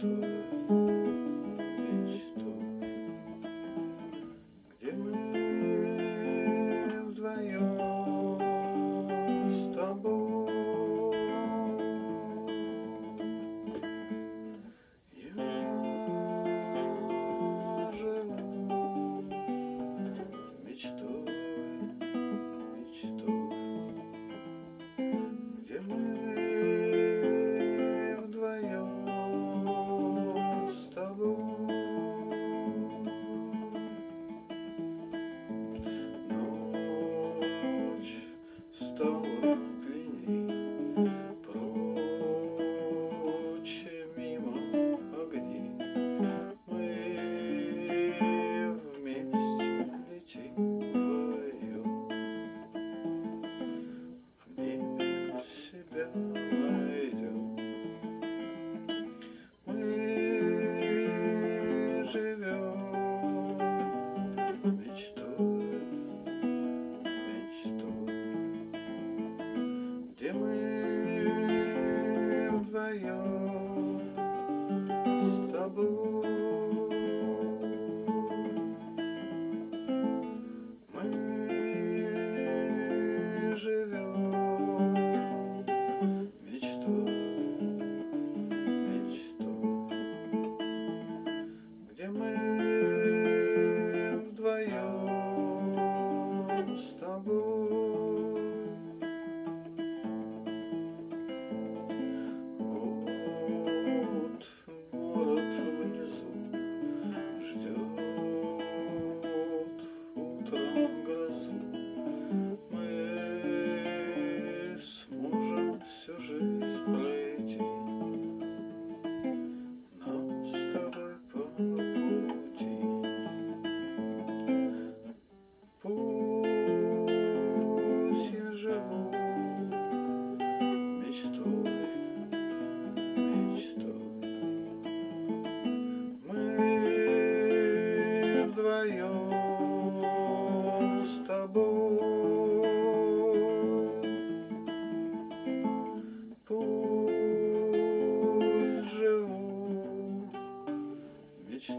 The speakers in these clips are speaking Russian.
tu я с тобой.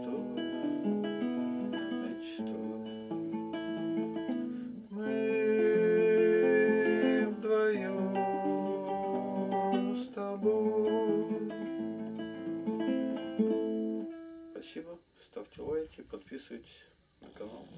мечту, мечту. Мы вдвоем с тобой. Спасибо, ставьте лайки, подписывайтесь на канал.